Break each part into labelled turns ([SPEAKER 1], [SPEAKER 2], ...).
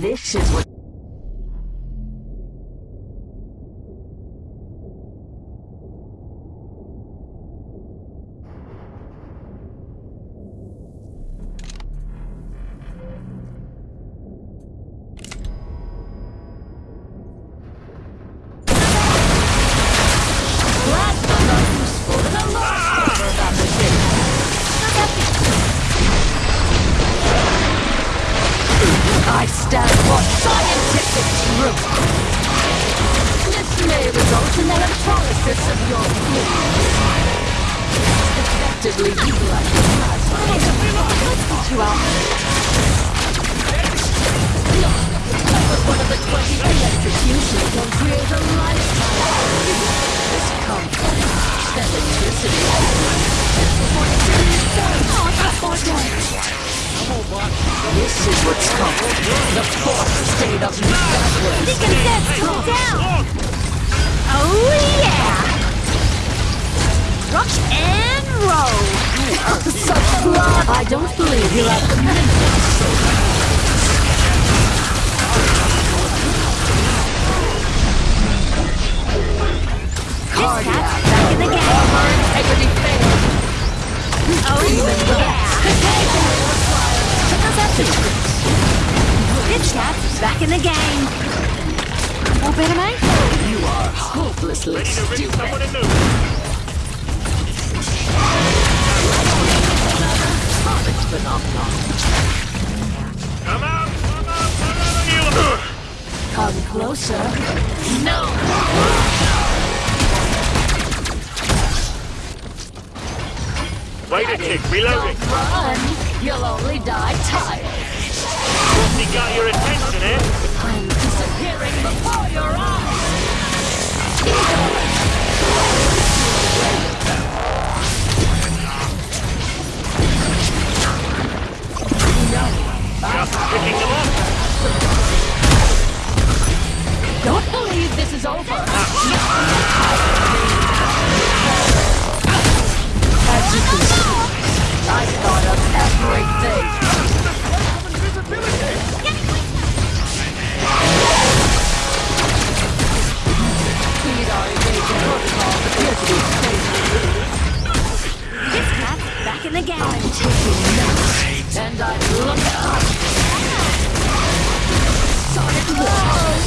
[SPEAKER 1] This is what. Your fluids. Effectively utilize your plasma. You out. But one of the 20 electrocutions will create a lifetime. This comfort, electricity. Oh, that's more. This is what's called the fourth state of madness.
[SPEAKER 2] Deacon Zed's coming down! Oh yeah! Rock and roll!
[SPEAKER 1] Such blood! I don't believe you have the mental
[SPEAKER 2] This cat's back in the game!
[SPEAKER 1] Armor integrity failed.
[SPEAKER 2] Oh yeah! How's that feel? This cat's back in the game! All better, mate?
[SPEAKER 1] You are hopelessly
[SPEAKER 3] Ready to ring
[SPEAKER 1] stupid.
[SPEAKER 3] Wait a tick, reloading.
[SPEAKER 1] Run! You'll only die tired.
[SPEAKER 3] He got your attention, eh?
[SPEAKER 1] I'm disappearing before your eyes.
[SPEAKER 3] Just picking them up.
[SPEAKER 1] Don't believe this is over. As you can see,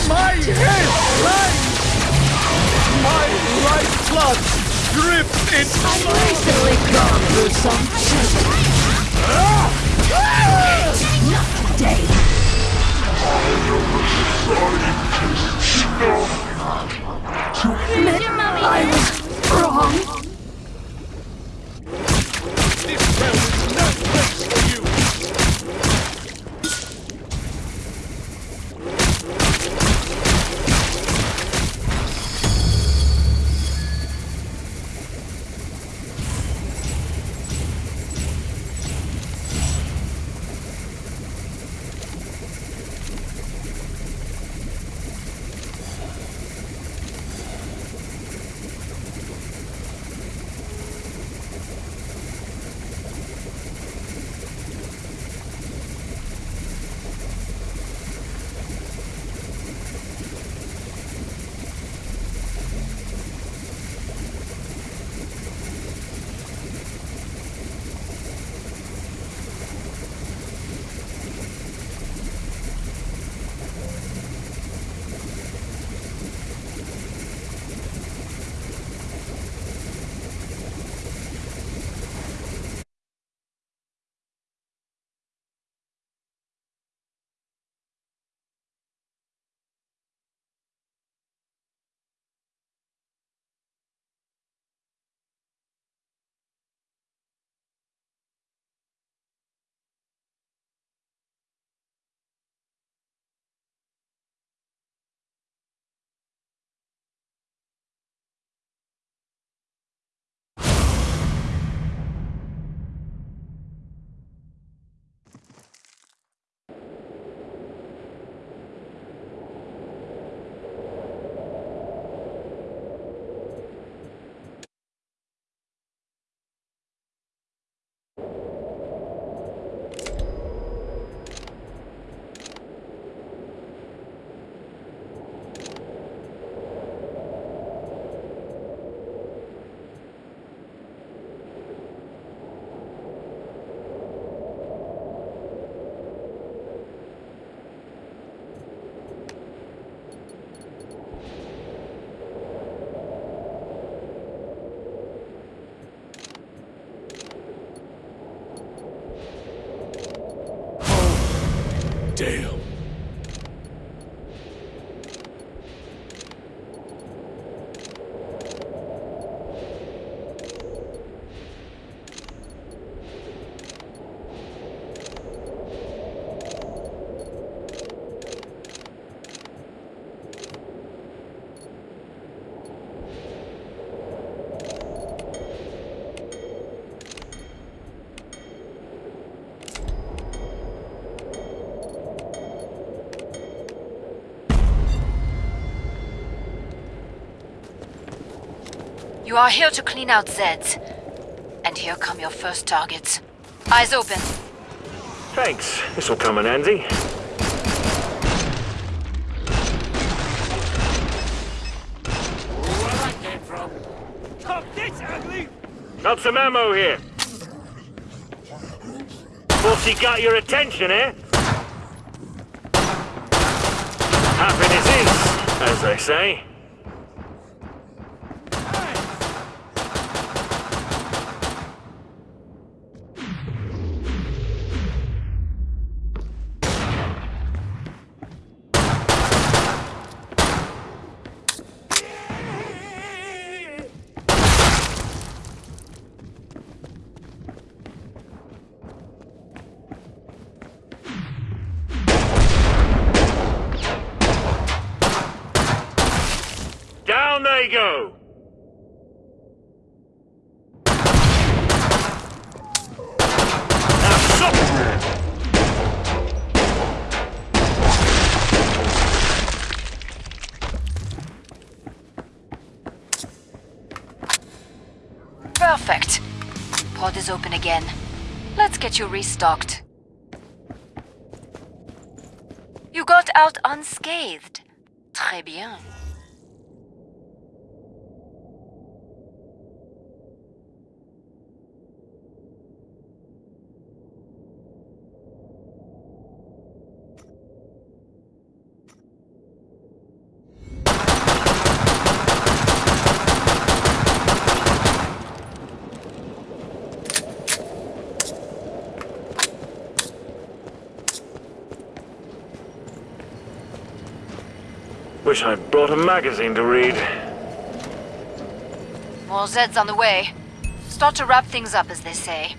[SPEAKER 4] My head! Right! My lifeblood drips into
[SPEAKER 1] I've recently gone through some shit. Not today. Admit I was wrong.
[SPEAKER 4] this You
[SPEAKER 5] are here to clean out Zeds. And here come your first targets. Eyes open.
[SPEAKER 3] Thanks. This'll come in handy.
[SPEAKER 4] Where that came from? Top this, ugly!
[SPEAKER 3] Got some ammo here. Pussy got your attention, eh? Happiness is, as they say. Down they go!
[SPEAKER 5] Perfect. Pod is open again. Let's get you restocked. You got out unscathed. Très bien.
[SPEAKER 3] Wish I'd brought a magazine to read.
[SPEAKER 5] More Zeds on the way. Start to wrap things up, as they say.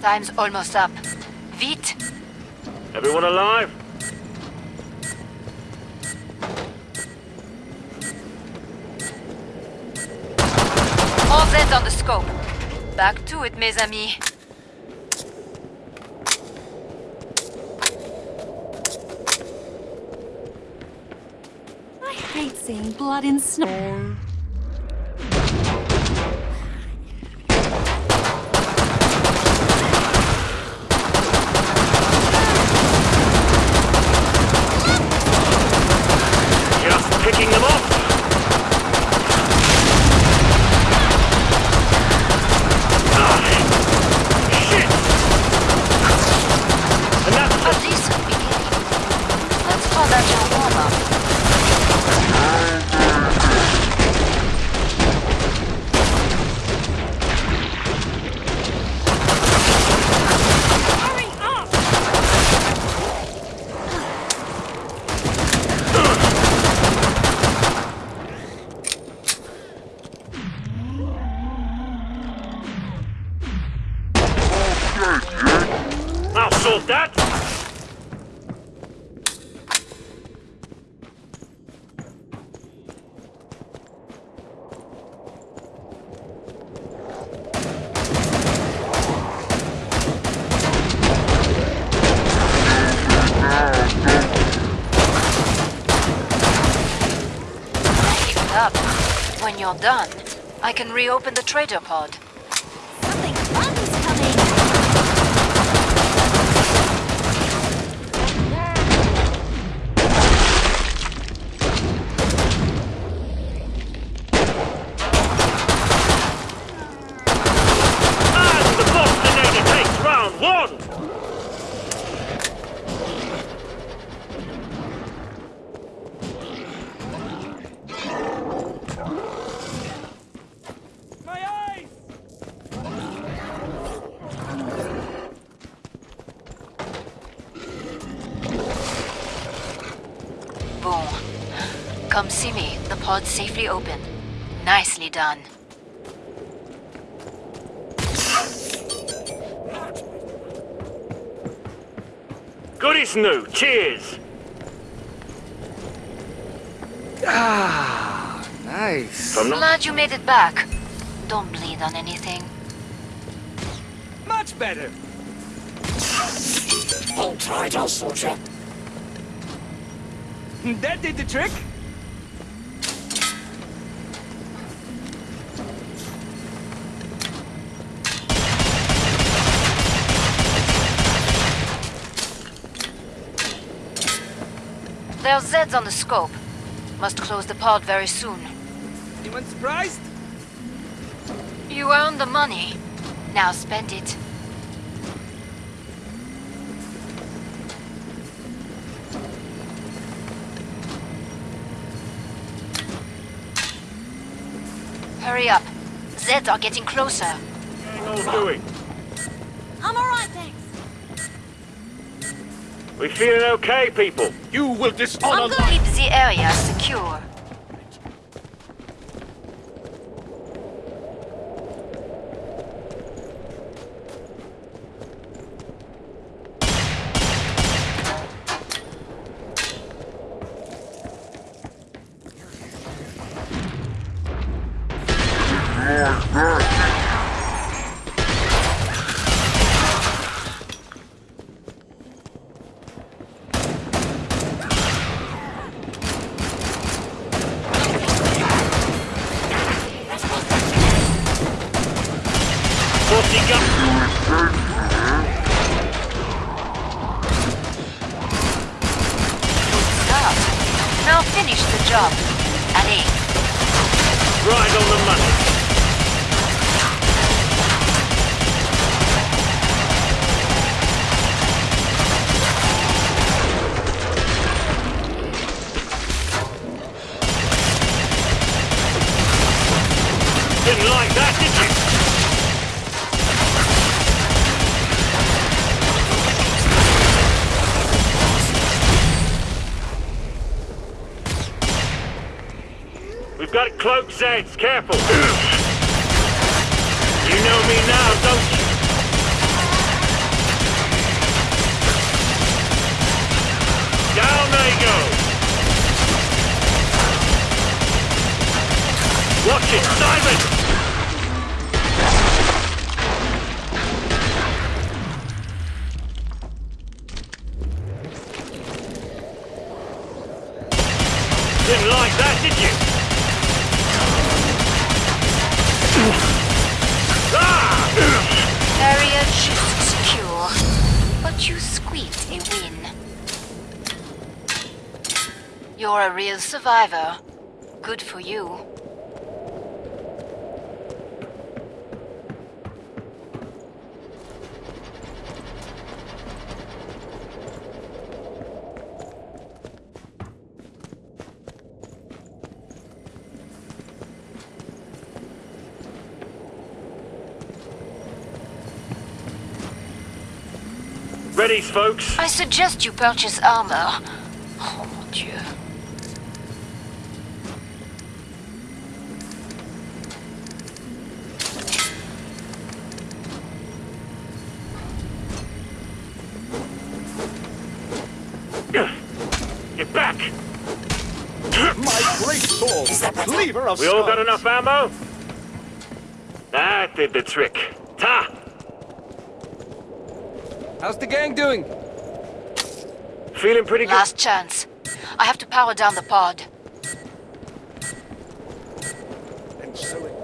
[SPEAKER 5] Time's almost up. Vite!
[SPEAKER 3] Everyone alive?
[SPEAKER 5] All Zeds on the scope. Back to it, mes amis.
[SPEAKER 2] I hate seeing blood in snow.
[SPEAKER 3] Just picking them off. Ah, shit! And that's
[SPEAKER 5] A decent beginning. Let's call that your warm-up.
[SPEAKER 2] Hurry up!
[SPEAKER 3] I'll sort that.
[SPEAKER 5] Keep it up. When you're done, I can reopen the trader pod.
[SPEAKER 2] Something fun's coming!
[SPEAKER 3] And the Bostinator takes round one.
[SPEAKER 5] bon. Come see me. The pod's safely open. Nicely done.
[SPEAKER 3] Good as new. Cheers.
[SPEAKER 4] Ah, nice.
[SPEAKER 3] From not
[SPEAKER 5] Glad you made it back. Don't bleed on anything.
[SPEAKER 4] Much better.
[SPEAKER 6] Hold tight, I'll.
[SPEAKER 4] That did the trick.
[SPEAKER 5] There's Zeds on the scope. Must close the pod very soon.
[SPEAKER 4] Anyone surprised?
[SPEAKER 5] You earned the money. Now spend it. Hurry up. Zeds are getting closer.
[SPEAKER 3] all doing.
[SPEAKER 2] I'm
[SPEAKER 3] We feeling okay, people?
[SPEAKER 4] You will dishonor
[SPEAKER 5] I'm gonna keep the area
[SPEAKER 3] We've got cloaked Zeds, careful! you know me now, don't you? Down they go! Watch it, Simon! Didn't like that,
[SPEAKER 5] You're a real survivor. Good for you.
[SPEAKER 3] Ready, folks?
[SPEAKER 5] I suggest you purchase armor. Oh mon dieu.
[SPEAKER 3] Get back!
[SPEAKER 4] My great sword, cleaver of
[SPEAKER 3] We all got enough ammo? That did the trick. Ta!
[SPEAKER 4] How's the gang doing?
[SPEAKER 3] Feeling pretty good?
[SPEAKER 5] Last chance. I have to power down the pod.
[SPEAKER 4] And so it.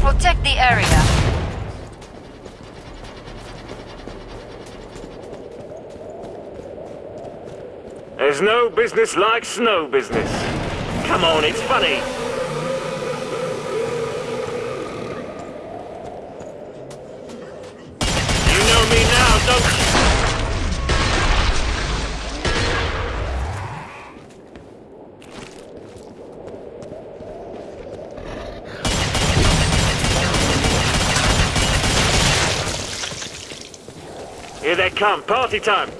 [SPEAKER 5] Protect the area.
[SPEAKER 3] No business like snow business. Come on, it's funny. You know me now, don't you? Here they come, party time.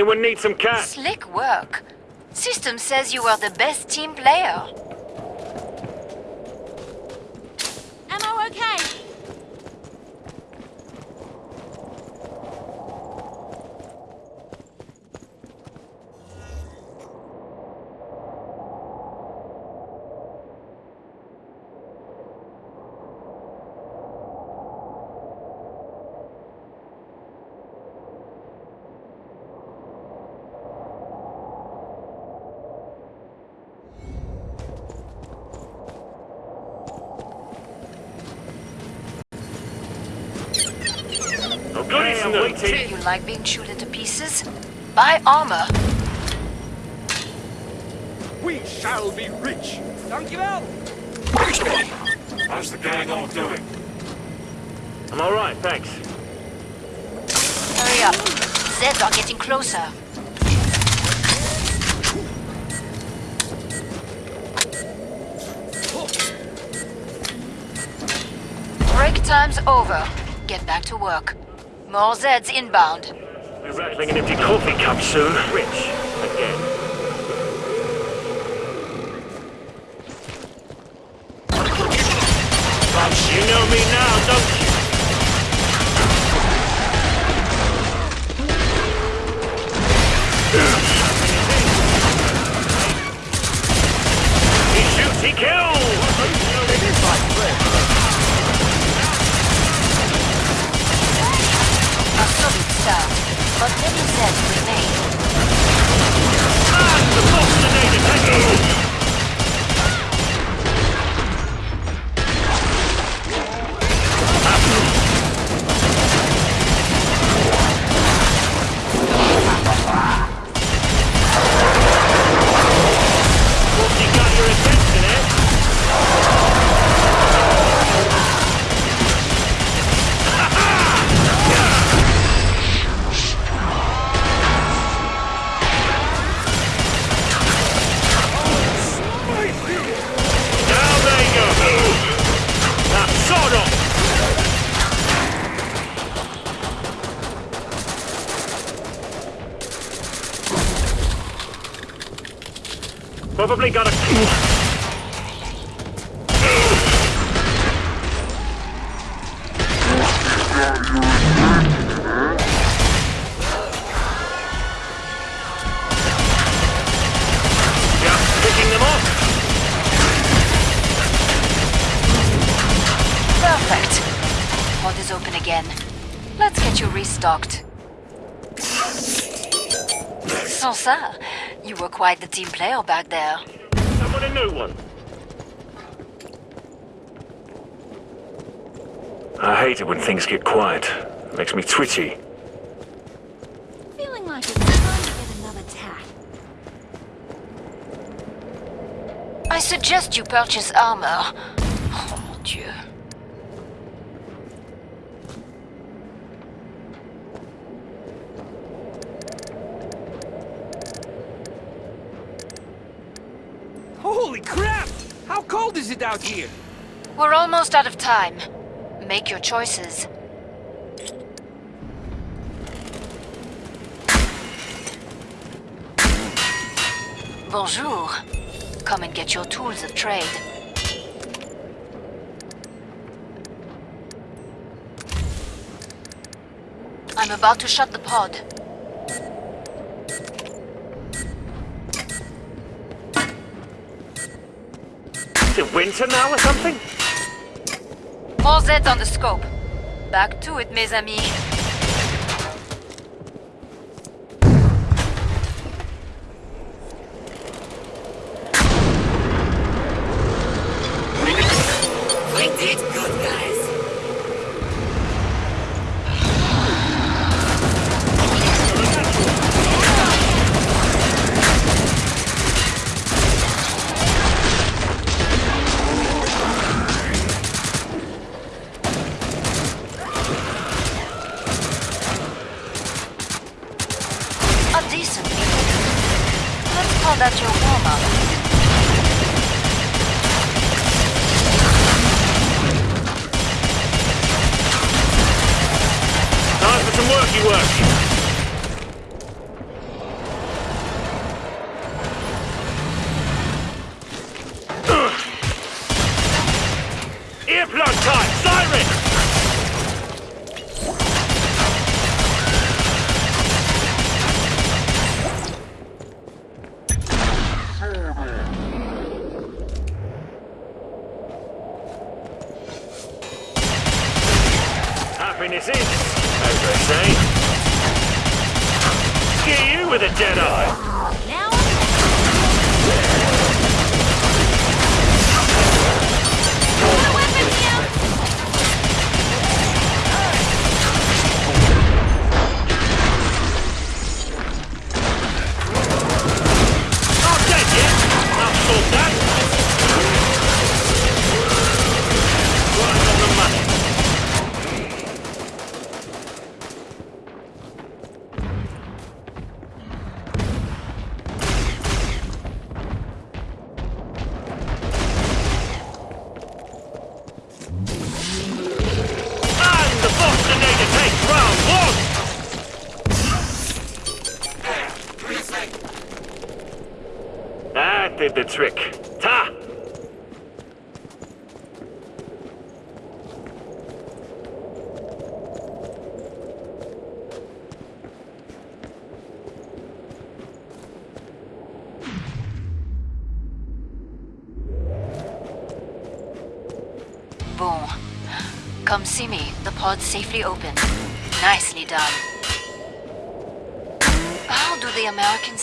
[SPEAKER 3] Anyone need some cat?
[SPEAKER 5] Slick work. System says you are the best team player.
[SPEAKER 2] Ammo okay?
[SPEAKER 3] Okay, I'm.
[SPEAKER 5] You like being chewed into pieces? Buy armor.
[SPEAKER 4] We shall be rich. Dankjewel.
[SPEAKER 6] How's the gang all doing?
[SPEAKER 3] I'm alright, thanks.
[SPEAKER 5] Hurry up. Zeds are getting closer. Break time's over. Get back to work. More Zeds inbound.
[SPEAKER 3] We're rattling an empty coffee cup soon. Rich.
[SPEAKER 5] Restocked. Sans ça, you were quite the team player back there.
[SPEAKER 3] Someone a new one. I hate it when things get quiet. It makes me twitchy.
[SPEAKER 2] Feeling like it's time to get another tack.
[SPEAKER 5] I suggest you purchase armor. Oh mon dieu.
[SPEAKER 4] It out here?
[SPEAKER 5] We're almost out of time. Make your choices. Bonjour. Come and get your tools of trade. I'm about to shut the pod.
[SPEAKER 3] Winter now or something?
[SPEAKER 5] More Zeds on the scope. Back to it, mes amis. Call that your warm-up.
[SPEAKER 3] Time for some worky work.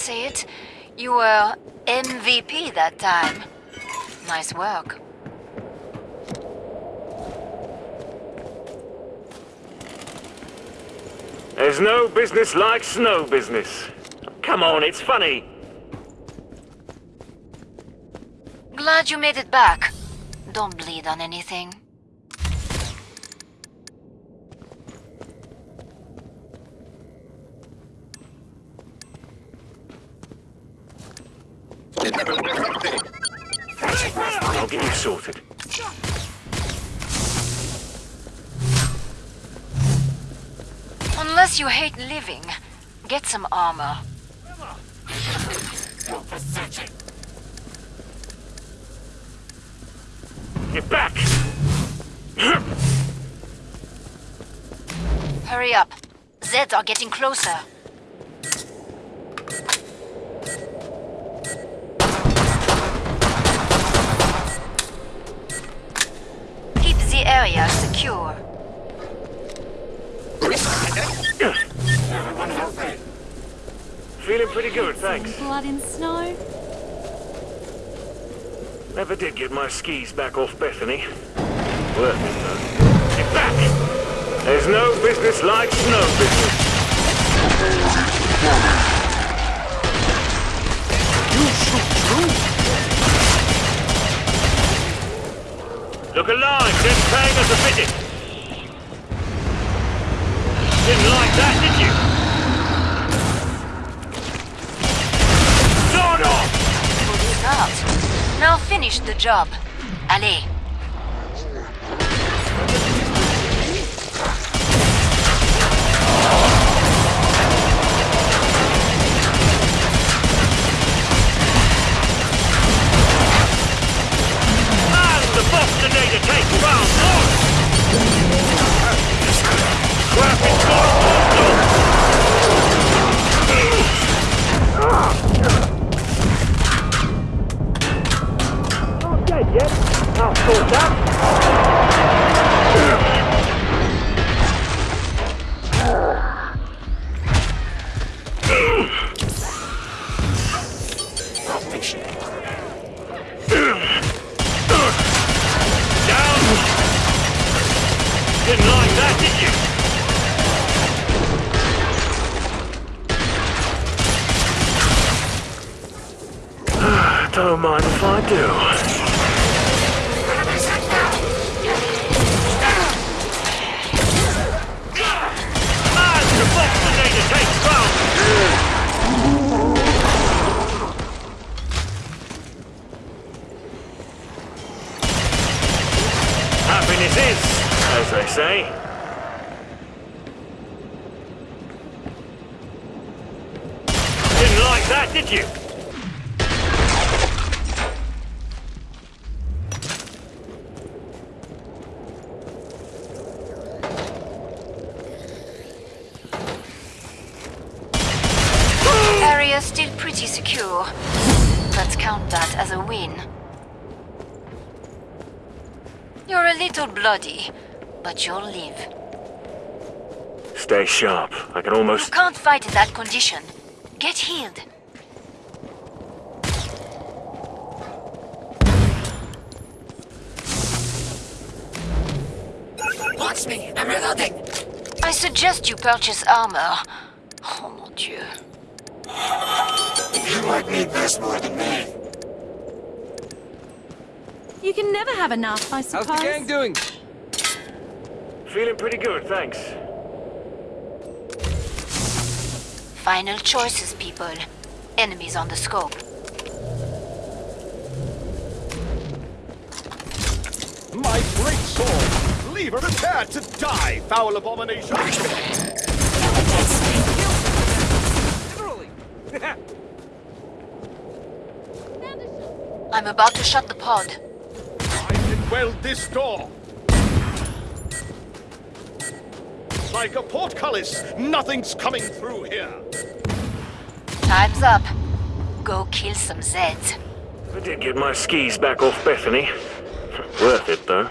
[SPEAKER 3] Say
[SPEAKER 5] it? You were MVP that time. Nice work.
[SPEAKER 3] There's no business like snow business. Come on, it's funny.
[SPEAKER 5] Glad you made it back. Don't bleed on anything.
[SPEAKER 3] I'll get you sorted.
[SPEAKER 5] Unless you hate living, get some armor.
[SPEAKER 3] Get back!
[SPEAKER 5] Hurry up. Zeds are getting closer. Keep the area secure.
[SPEAKER 3] Feeling pretty good, thanks.
[SPEAKER 2] Blood in snow.
[SPEAKER 3] Never did get my skis back off Bethany. Worth it, though. Get back! There's no business like snow business. Look alive, just paying us a visit. Didn't like that, did you? Sort off!
[SPEAKER 5] Now finish the job. Allez.
[SPEAKER 3] That, did you?
[SPEAKER 5] Area still pretty secure. Let's count that as a win. You're a little bloody, but you'll live.
[SPEAKER 3] Stay sharp. I can almost...
[SPEAKER 5] You
[SPEAKER 3] almost...
[SPEAKER 5] can't fight in that condition. Get healed. Suggest you purchase armor. Oh mon dieu.
[SPEAKER 6] You might need this more than me.
[SPEAKER 2] You can never have enough, I suppose.
[SPEAKER 4] How's
[SPEAKER 2] suppose.
[SPEAKER 4] the gang doing?
[SPEAKER 3] Feeling pretty good, thanks.
[SPEAKER 5] Final choices, people. Enemies on the scope.
[SPEAKER 4] My great sword! Leave her prepared to die, foul abomination! Literally!
[SPEAKER 5] I'm about to shut the pod.
[SPEAKER 4] I can weld this door! Like a portcullis, nothing's coming through here!
[SPEAKER 5] Time's up. Go kill some Zeds.
[SPEAKER 3] I did get my skis back off Bethany. Worth it, though.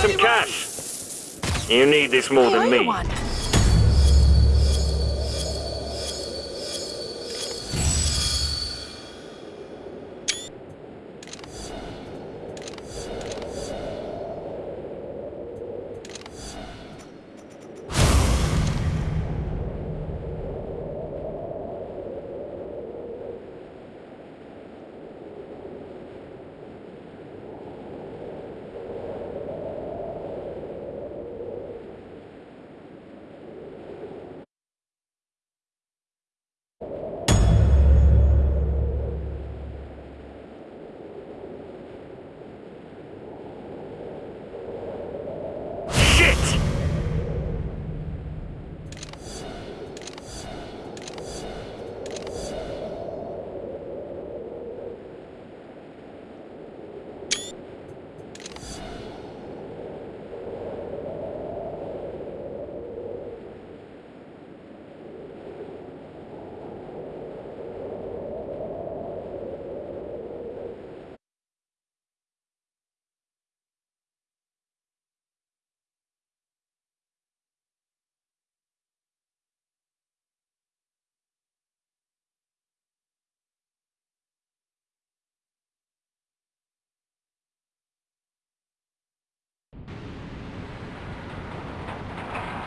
[SPEAKER 3] Some cash? You need this more than me.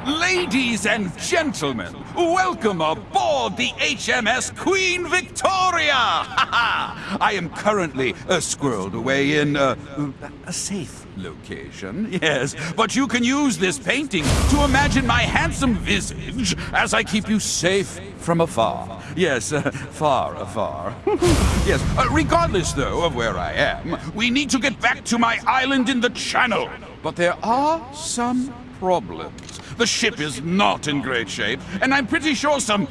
[SPEAKER 7] Ladies and gentlemen, welcome aboard the HMS Queen Victoria! I am currently uh, squirreled away in uh, a safe location, yes. But you can use this painting to imagine my handsome visage as I keep you safe from afar. Yes, uh, far afar. yes, uh, regardless, though, of where I am, we need to get back to my island in the Channel. But there are some problems. The ship is not in great shape, and I'm pretty sure some